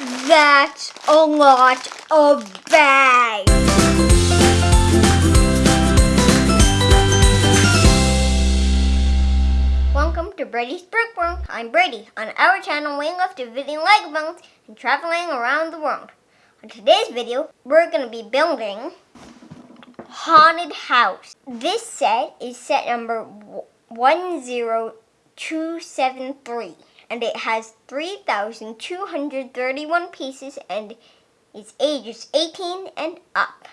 That's a lot of bags. Welcome to Brady's Brickworld. I'm Brady. On our channel, we love to visiting Lego builds and traveling around the world. On today's video, we're going to be building Haunted House. This set is set number 10273 and it has 3,231 pieces and is ages 18 and up.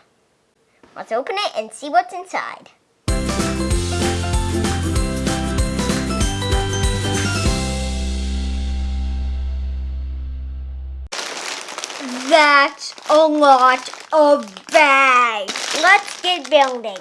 Let's open it and see what's inside. That's a lot of bags. Let's get building.